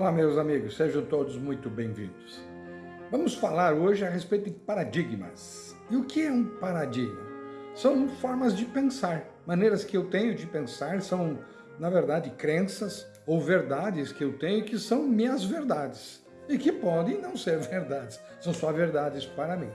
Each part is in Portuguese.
Olá, meus amigos, sejam todos muito bem-vindos. Vamos falar hoje a respeito de paradigmas. E o que é um paradigma? São formas de pensar, maneiras que eu tenho de pensar, são, na verdade, crenças ou verdades que eu tenho que são minhas verdades e que podem não ser verdades, são só verdades para mim.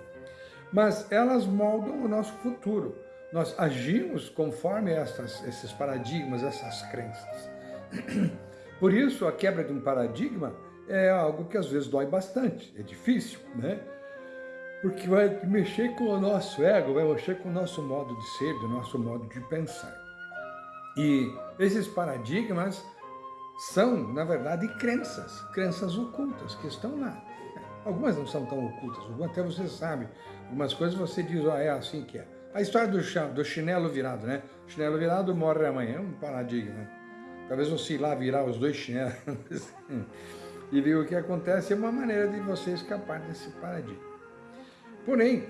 Mas elas moldam o nosso futuro. Nós agimos conforme essas, esses paradigmas, essas crenças. Por isso, a quebra de um paradigma é algo que às vezes dói bastante, é difícil, né? Porque vai mexer com o nosso ego, vai mexer com o nosso modo de ser, do nosso modo de pensar. E esses paradigmas são, na verdade, crenças, crenças ocultas que estão lá. Algumas não são tão ocultas, até você sabe. Algumas coisas você diz, ah, é assim que é. A história do, do chinelo virado, né? O chinelo virado morre amanhã, é um paradigma. Talvez você lá virar os dois chinelos e ver o que acontece é uma maneira de você escapar desse paradigma. Porém,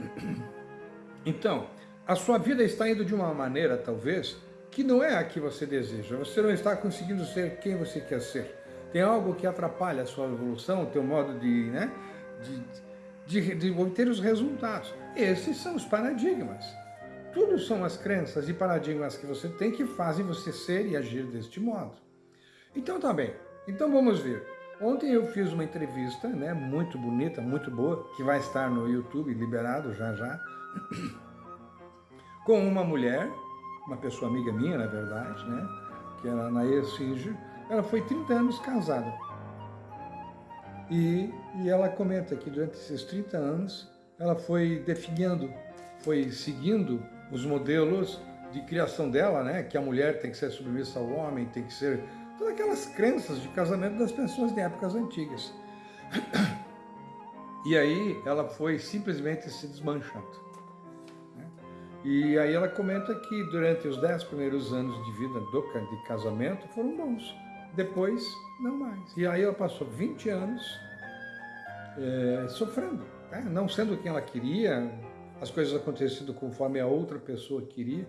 então, a sua vida está indo de uma maneira, talvez, que não é a que você deseja. Você não está conseguindo ser quem você quer ser. Tem algo que atrapalha a sua evolução, o teu modo de, né, de, de, de obter os resultados. Esses são os paradigmas. Tudo são as crenças e paradigmas que você tem que fazem você ser e agir deste modo. Então tá bem, então vamos ver. Ontem eu fiz uma entrevista, né, muito bonita, muito boa, que vai estar no YouTube, liberado já já, com uma mulher, uma pessoa amiga minha, na verdade, né, que era a Nair Singer, ela foi 30 anos casada. E, e ela comenta que durante esses 30 anos, ela foi definindo, foi seguindo os modelos de criação dela, né? que a mulher tem que ser submissa ao homem, tem que ser... Todas aquelas crenças de casamento das pessoas de épocas antigas. E aí ela foi simplesmente se desmanchando. Né? E aí ela comenta que durante os dez primeiros anos de vida do de casamento foram bons. Depois, não mais. E aí ela passou 20 anos é, sofrendo, né? não sendo quem ela queria, as coisas acontecendo conforme a outra pessoa queria.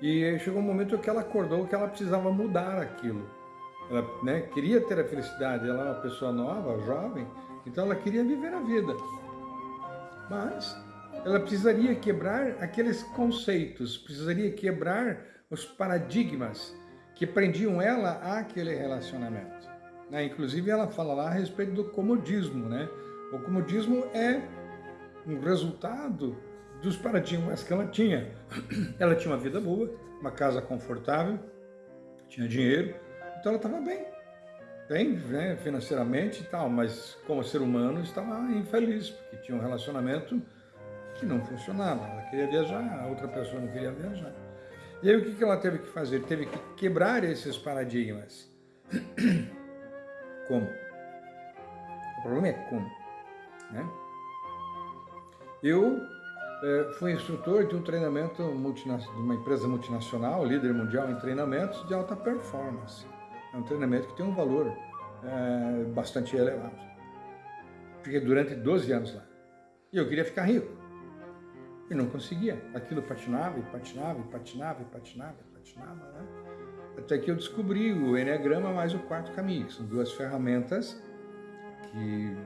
E chegou um momento que ela acordou que ela precisava mudar aquilo. Ela né, queria ter a felicidade, ela é uma pessoa nova, jovem, então ela queria viver a vida. Mas ela precisaria quebrar aqueles conceitos, precisaria quebrar os paradigmas que prendiam ela àquele relacionamento. Né? Inclusive ela fala lá a respeito do comodismo. Né? O comodismo é um resultado dos paradigmas que ela tinha. Ela tinha uma vida boa, uma casa confortável, tinha dinheiro, então ela estava bem, bem né, financeiramente e tal, mas como ser humano estava infeliz, porque tinha um relacionamento que não funcionava. Ela queria viajar, a outra pessoa não queria viajar. E aí o que ela teve que fazer? Teve que quebrar esses paradigmas. Como? O problema é como. Né? Eu é, fui instrutor de um treinamento de uma empresa multinacional, líder mundial em treinamentos de alta performance. É um treinamento que tem um valor é, bastante elevado. Fiquei durante 12 anos lá. E eu queria ficar rico. E não conseguia. Aquilo patinava e patinava e patinava e patinava e patinava, né? Até que eu descobri o Enneagrama mais o quarto caminho, que são duas ferramentas que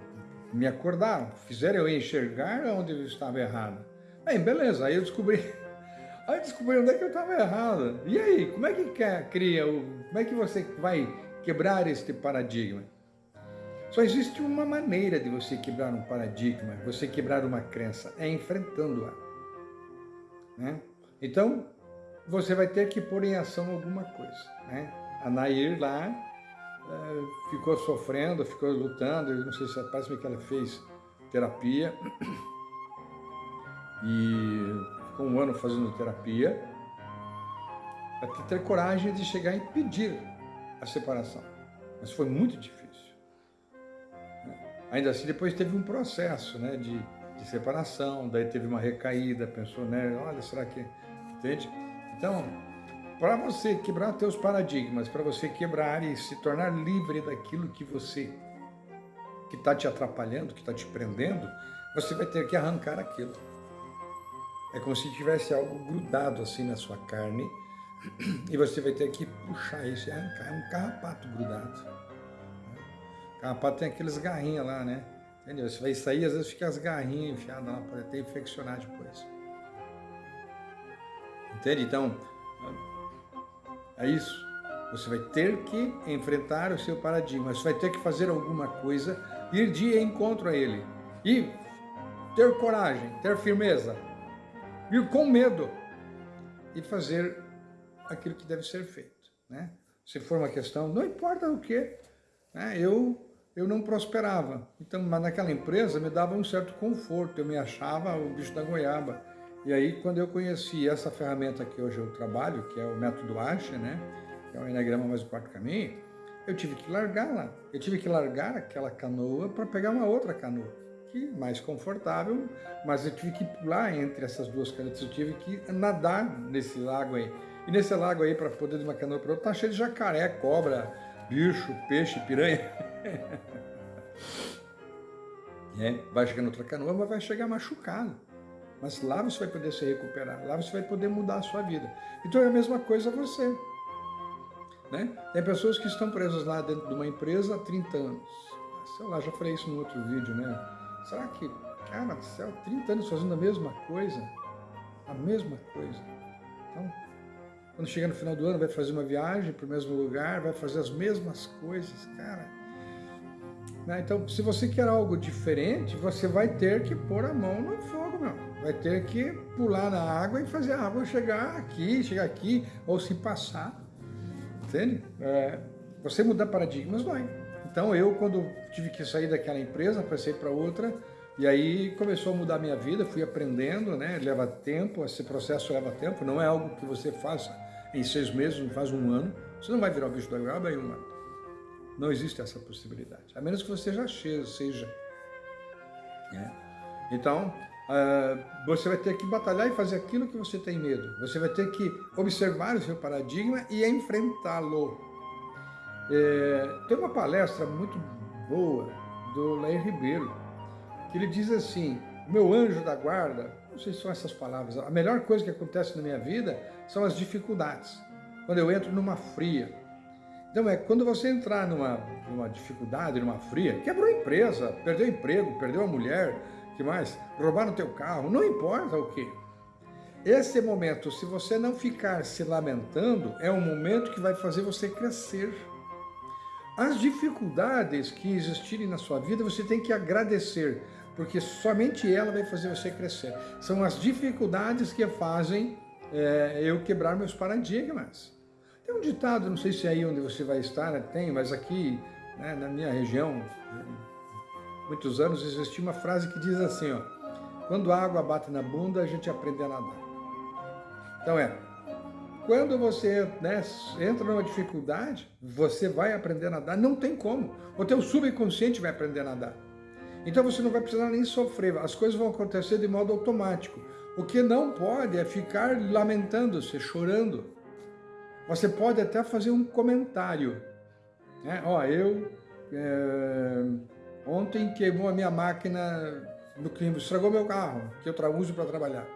me acordaram, fizeram eu enxergar onde eu estava errado. Bem, beleza, aí eu descobri, aí eu descobri onde é que eu estava errado. E aí, como é que cria, como é que você vai quebrar este paradigma? Só existe uma maneira de você quebrar um paradigma, você quebrar uma crença, é enfrentando-a. Né? Então, você vai ter que pôr em ação alguma coisa. Né? A Nair lá é, ficou sofrendo, ficou lutando, não sei se parece que ela fez terapia e ficou um ano fazendo terapia até ter coragem de chegar e pedir a separação. Mas foi muito difícil. Ainda assim, depois teve um processo né, de, de separação, daí teve uma recaída, pensou, né, olha, será que... Entende? Então, para você quebrar teus paradigmas, para você quebrar e se tornar livre daquilo que você que está te atrapalhando, que está te prendendo, você vai ter que arrancar aquilo. É como se tivesse algo grudado assim na sua carne e você vai ter que puxar isso e arrancar. É um carrapato grudado. Carrapato tem aqueles garrinhos lá, né? Entendeu? Você vai sair, às vezes fica as garrinhas enfiadas lá, pode até infeccionar depois. Entende? Então, é isso. Você vai ter que enfrentar o seu paradigma, você vai ter que fazer alguma coisa, ir de encontro a ele. E ter coragem, ter firmeza, ir com medo e fazer aquilo que deve ser feito. Né? Se for uma questão, não importa o que, né? eu, eu não prosperava. Então, mas naquela empresa me dava um certo conforto, eu me achava o bicho da goiaba. E aí, quando eu conheci essa ferramenta que hoje eu trabalho, que é o método Asha, né? que é o Enneagrama mais o quarto caminho, eu tive que largar lá. Eu tive que largar aquela canoa para pegar uma outra canoa, que mais confortável, mas eu tive que pular entre essas duas canetas, eu tive que nadar nesse lago aí. E nesse lago aí, para poder de uma canoa para outra, tá cheio de jacaré, cobra, bicho, peixe, piranha. é, vai chegar noutra canoa, mas vai chegar machucado. Mas lá você vai poder se recuperar, lá você vai poder mudar a sua vida. Então é a mesma coisa você. Né? Tem pessoas que estão presas lá dentro de uma empresa há 30 anos. Sei lá, já falei isso no outro vídeo, né? Será que, cara do céu, 30 anos fazendo a mesma coisa? A mesma coisa. Então, quando chegar no final do ano, vai fazer uma viagem para o mesmo lugar, vai fazer as mesmas coisas, cara. Né? Então, se você quer algo diferente, você vai ter que pôr a mão no fogo, meu. Vai ter que pular na água e fazer a água chegar aqui, chegar aqui, ou se passar. Entende? É, você mudar paradigmas, vai. Então, eu, quando tive que sair daquela empresa, passei para outra, e aí começou a mudar a minha vida, fui aprendendo, né? Leva tempo, esse processo leva tempo, não é algo que você faça em seis meses, não faz um ano. Você não vai virar o bicho da goiaba em um ano. Não existe essa possibilidade, a menos que você já seja. Né? Então, uh, você vai ter que batalhar e fazer aquilo que você tem medo. Você vai ter que observar o seu paradigma e enfrentá-lo. É, tem uma palestra muito boa do Lair Ribeiro, que ele diz assim, meu anjo da guarda, não sei se são essas palavras, a melhor coisa que acontece na minha vida são as dificuldades. Quando eu entro numa fria. Então é, quando você entrar numa, numa dificuldade, numa fria, quebrou a empresa, perdeu o emprego, perdeu a mulher, que mais? Roubaram teu carro, não importa o que. Esse momento, se você não ficar se lamentando, é um momento que vai fazer você crescer. As dificuldades que existirem na sua vida, você tem que agradecer, porque somente ela vai fazer você crescer. São as dificuldades que fazem é, eu quebrar meus paradigmas. Tem um ditado, não sei se é aí onde você vai estar, né, tem, mas aqui né, na minha região, muitos anos, existia uma frase que diz assim, ó, quando a água bate na bunda, a gente aprende a nadar. Então é, quando você né, entra numa dificuldade, você vai aprender a nadar, não tem como. O teu subconsciente vai aprender a nadar. Então você não vai precisar nem sofrer, as coisas vão acontecer de modo automático. O que não pode é ficar lamentando-se, chorando. Você pode até fazer um comentário. Né? Ó, eu é, ontem queimou a minha máquina no clima, estragou meu carro, que eu uso para trabalhar.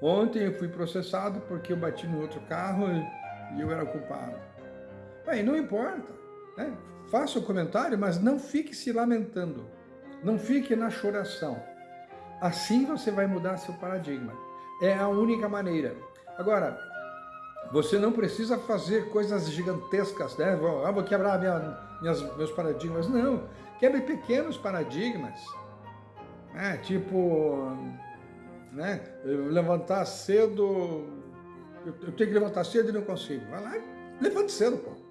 Ontem eu fui processado porque eu bati no outro carro e eu era culpado. Bem, não importa. Né? Faça o comentário, mas não fique se lamentando. Não fique na choração. Assim você vai mudar seu paradigma. É a única maneira. Agora, você não precisa fazer coisas gigantescas, né? Ah, vou quebrar minha, minhas, meus paradigmas. Não, quebre pequenos paradigmas. É, tipo, né? levantar cedo, eu, tenho que levantar cedo e não consigo. Vai lá, levante cedo, pô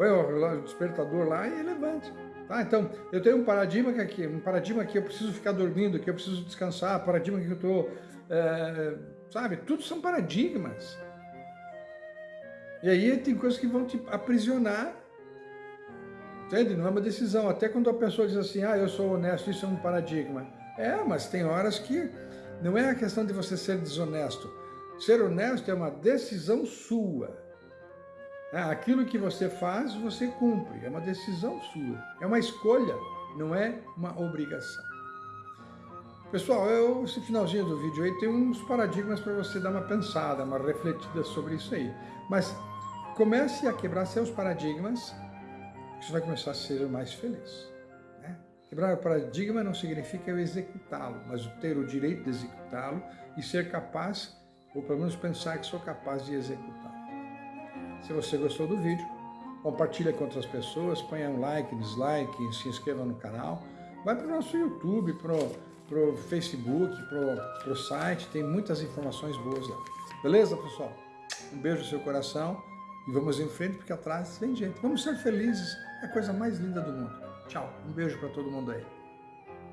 põe o despertador lá e levante. Tá? Então, eu tenho um paradigma que aqui, um paradigma que eu preciso ficar dormindo, que eu preciso descansar, paradigma que eu estou, é, sabe? Tudo são paradigmas. E aí tem coisas que vão te aprisionar, entende? Não é uma decisão. Até quando a pessoa diz assim, ah, eu sou honesto, isso é um paradigma. É, mas tem horas que não é a questão de você ser desonesto. Ser honesto é uma decisão sua. É, aquilo que você faz, você cumpre. É uma decisão sua. É uma escolha, não é uma obrigação. Pessoal, eu, esse finalzinho do vídeo aí tem uns paradigmas para você dar uma pensada, uma refletida sobre isso aí. Mas comece a quebrar seus paradigmas, você vai começar a ser mais feliz. Né? Quebrar o paradigma não significa eu executá-lo, mas ter o direito de executá-lo e ser capaz, ou pelo menos pensar que sou capaz de executá-lo. Se você gostou do vídeo, compartilha com outras pessoas, ponha um like, dislike, se inscreva no canal. Vai para o nosso YouTube, para o Facebook, para o site, tem muitas informações boas lá. Beleza, pessoal? Um beijo no seu coração e vamos em frente, porque atrás tem gente. Vamos ser felizes, é a coisa mais linda do mundo. Tchau, um beijo para todo mundo aí.